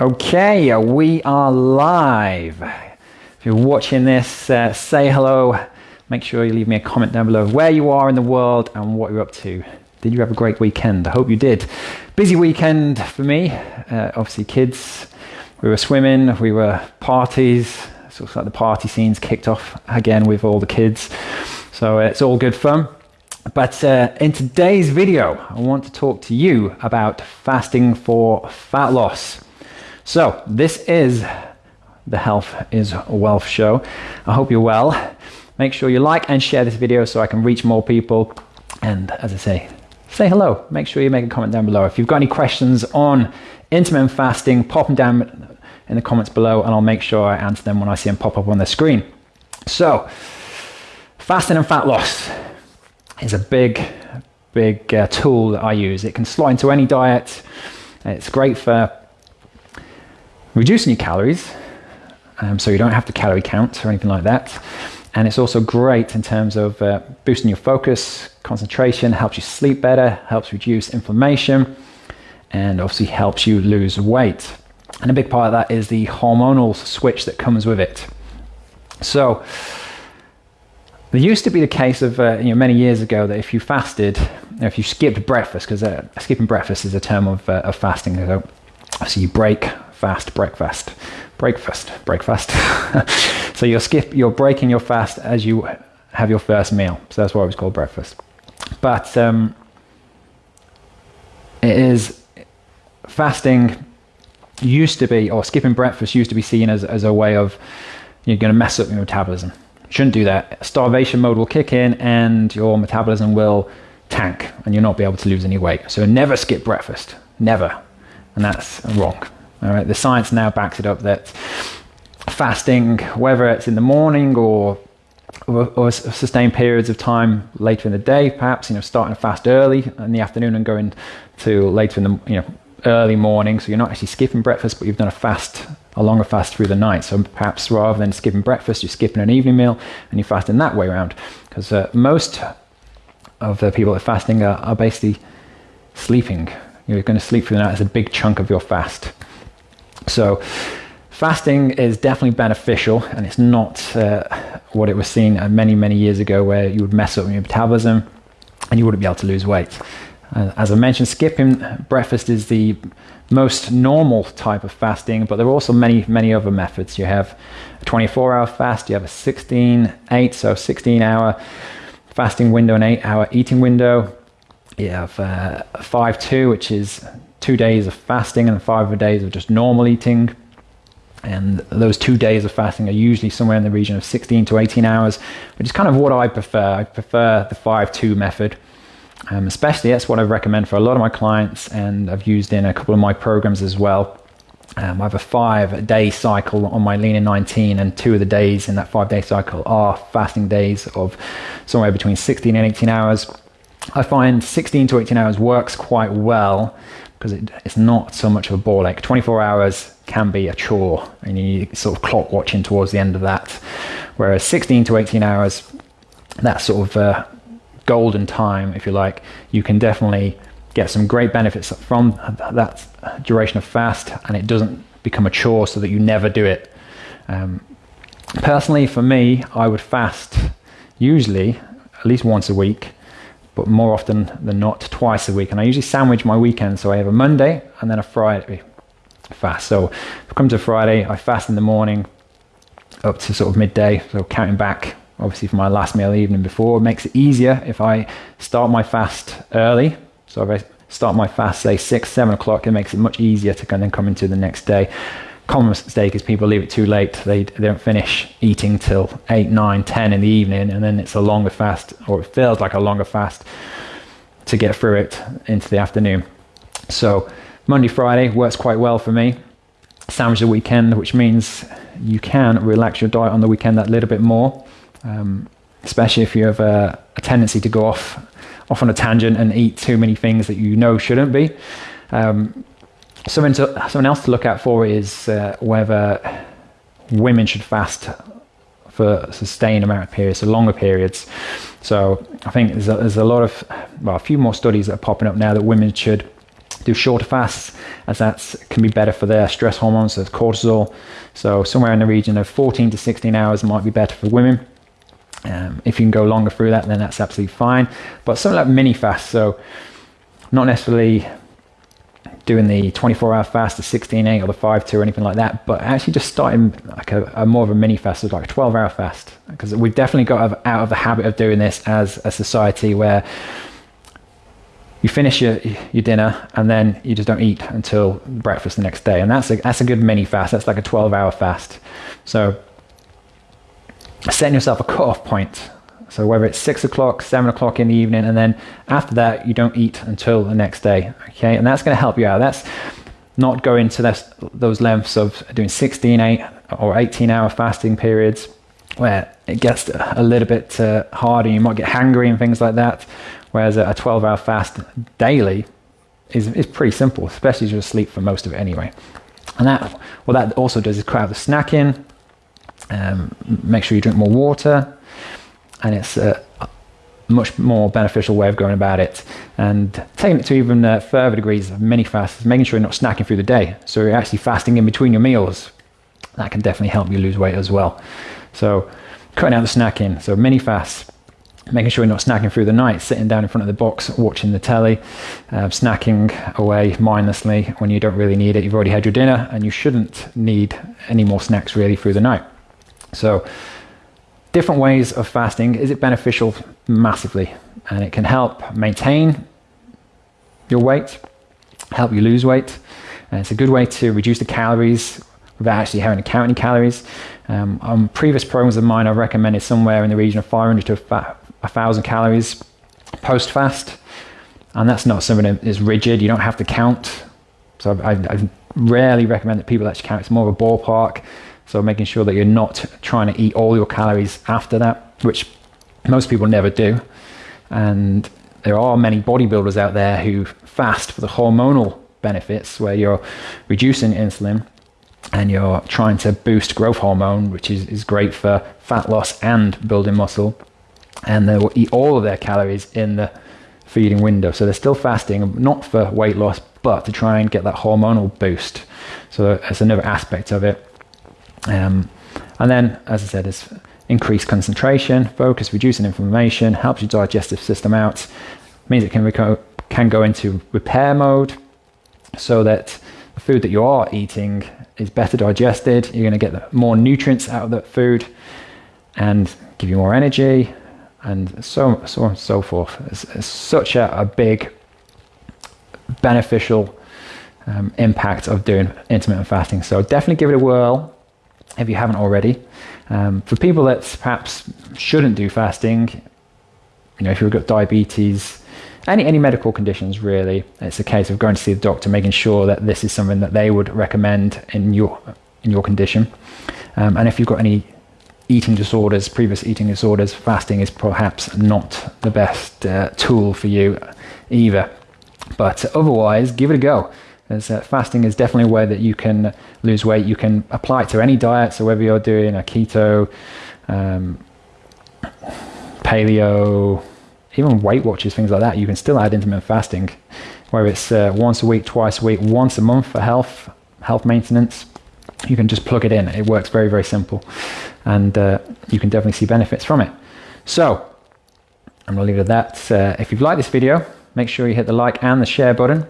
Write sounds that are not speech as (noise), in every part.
Okay, we are live. If you're watching this, uh, say hello. Make sure you leave me a comment down below of where you are in the world and what you're up to. Did you have a great weekend? I hope you did. Busy weekend for me. Uh, obviously, kids. We were swimming, we were parties. It's like the party scenes kicked off again with all the kids. So uh, it's all good fun. But uh, in today's video, I want to talk to you about fasting for fat loss. So, this is the Health is Wealth show. I hope you're well. Make sure you like and share this video so I can reach more people. And as I say, say hello. Make sure you make a comment down below. If you've got any questions on intermittent fasting, pop them down in the comments below and I'll make sure I answer them when I see them pop up on the screen. So, fasting and fat loss is a big, big uh, tool that I use. It can slot into any diet. It's great for reducing your calories, um, so you don't have to calorie count or anything like that. And it's also great in terms of uh, boosting your focus, concentration, helps you sleep better, helps reduce inflammation, and obviously helps you lose weight. And a big part of that is the hormonal switch that comes with it. So, there used to be the case of uh, you know many years ago that if you fasted, if you skipped breakfast, because uh, skipping breakfast is a term of, uh, of fasting. So, so you break fast breakfast, breakfast, breakfast. (laughs) so you're skip, you're breaking your fast as you have your first meal. So that's why it was called breakfast. But um, it is fasting used to be, or skipping breakfast used to be seen as, as a way of you're going to mess up your metabolism. Shouldn't do that. Starvation mode will kick in and your metabolism will tank and you'll not be able to lose any weight. So never skip breakfast. Never. And that's wrong. All right, the science now backs it up that fasting, whether it's in the morning or, or, or sustained periods of time later in the day, perhaps you know starting to fast early in the afternoon and going to later in the you know early morning, so you're not actually skipping breakfast, but you've done a fast, a longer fast through the night. So perhaps rather than skipping breakfast, you're skipping an evening meal and you fast in that way around. Because uh, most of the people that are fasting are, are basically sleeping. You're going to sleep through the night as a big chunk of your fast. So fasting is definitely beneficial and it's not uh, what it was seen uh, many, many years ago where you would mess up your metabolism and you wouldn't be able to lose weight. Uh, as I mentioned, skipping breakfast is the most normal type of fasting, but there are also many, many other methods. You have a 24 hour fast, you have a 16, 8, so 16 hour fasting window and 8 hour eating window. You have uh, 5 2, which is two days of fasting and five days of just normal eating. And those two days of fasting are usually somewhere in the region of 16 to 18 hours, which is kind of what I prefer. I prefer the 5 2 method. Um, especially, that's what I recommend for a lot of my clients, and I've used in a couple of my programs as well. Um, I have a five day cycle on my Lean in 19, and two of the days in that five day cycle are fasting days of somewhere between 16 and 18 hours. I find 16 to 18 hours works quite well because it, it's not so much of a bore. Like 24 hours can be a chore, and you sort of clock watching towards the end of that. Whereas 16 to 18 hours, that sort of uh, golden time, if you like, you can definitely get some great benefits from that duration of fast, and it doesn't become a chore so that you never do it. Um, personally, for me, I would fast usually at least once a week but more often than not twice a week. And I usually sandwich my weekend. So I have a Monday and then a Friday fast. So come to Friday, I fast in the morning up to sort of midday. So counting back, obviously, for my last meal the evening before. It makes it easier if I start my fast early. So if I start my fast, say six, seven o'clock, it makes it much easier to then come into the next day common mistake is people leave it too late. They, they don't finish eating till 8, 9, 10 in the evening, and then it's a longer fast, or it feels like a longer fast to get through it into the afternoon. So Monday, Friday works quite well for me. Sandwich the weekend, which means you can relax your diet on the weekend that little bit more, um, especially if you have a, a, tendency to go off off on a tangent and eat too many things that you know shouldn't be. Um, Something, to, something else to look out for is uh, whether women should fast for sustained amount of periods, so longer periods. So I think there's a, there's a lot of, well, a few more studies that are popping up now that women should do shorter fasts as that can be better for their stress hormones, so cortisol. So somewhere in the region of 14 to 16 hours might be better for women. Um, if you can go longer through that, then that's absolutely fine. But something like mini fast, so not necessarily doing the 24 hour fast, the 16 8 or the 5 2 or anything like that, but actually just starting like a, a more of a mini fast, like a 12 hour fast. Because we've definitely got out of the habit of doing this as a society where you finish your your dinner and then you just don't eat until breakfast the next day, and that's a that's a good mini fast. That's like a 12 hour fast. So setting yourself a cut-off point. So whether it's six o'clock, seven o'clock in the evening, and then after that you don't eat until the next day. Okay, and that's going to help you out. That's not going to this, those lengths of doing 16, 8 or 18 hour fasting periods where it gets a little bit uh, harder. You might get hungry and things like that. Whereas a 12 hour fast daily is, is pretty simple, especially if you're asleep for most of it anyway. And that, what that also does is out the snacking, um, make sure you drink more water, and it's a much more beneficial way of going about it. And taking it to even uh, further degrees of mini fasts, making sure you're not snacking through the day. So you're actually fasting in between your meals. That can definitely help you lose weight as well. So cutting out the snacking. So mini fasts making sure you're not snacking through the night, sitting down in front of the box, watching the telly, uh, snacking away mindlessly when you don't really need it. You've already had your dinner and you shouldn't need any more snacks really through the night. So, different ways of fasting. Is it beneficial? Massively. And it can help maintain your weight, help you lose weight. And it's a good way to reduce the calories without actually having to count any calories. Um, on previous programs of mine, I've recommended somewhere in the region of 500 to a thousand calories post fast, and that's not something that is rigid. You don't have to count. So I, I rarely recommend that people actually count. It's more of a ballpark. So making sure that you're not trying to eat all your calories after that, which most people never do. And there are many bodybuilders out there who fast for the hormonal benefits, where you're reducing insulin and you're trying to boost growth hormone, which is, is great for fat loss and building muscle and they will eat all of their calories in the feeding window. So they're still fasting, not for weight loss, but to try and get that hormonal boost. So that's another aspect of it. Um, and then, as I said, it's increased concentration, focus, reducing inflammation, helps your digestive system out, means it can, reco- can go into repair mode so that the food that you are eating is better digested. You're going to get more nutrients out of that food and give you more energy, and so so on and so forth. It's, it's such a, a, big beneficial um, impact of doing intermittent fasting. So definitely give it a whirl if you haven't already. Um, for people that perhaps shouldn't do fasting, you know, if you've got diabetes, any any medical conditions really, it's a case of going to see the doctor, making sure that this is something that they would recommend in your in your condition. Um, and if you've got any eating disorders, previous eating disorders, fasting is perhaps not the best uh, tool for you either. But otherwise, give it a go. As, uh, fasting is definitely a way that you can lose weight. You can apply it to any diet. So whether you're doing a keto, um, paleo, even Weight Watchers, things like that, you can still add intermittent fasting, whether it's uh, once a week, twice a week, once a month for health, health maintenance you can just plug it in. It works very, very simple. And uh, you can definitely see benefits from it. So, I'm going to leave it at that. Uh, if you've liked this video, make sure you hit the like and the share button.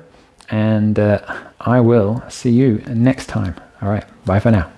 And uh, I will see you next time. All right, bye for now.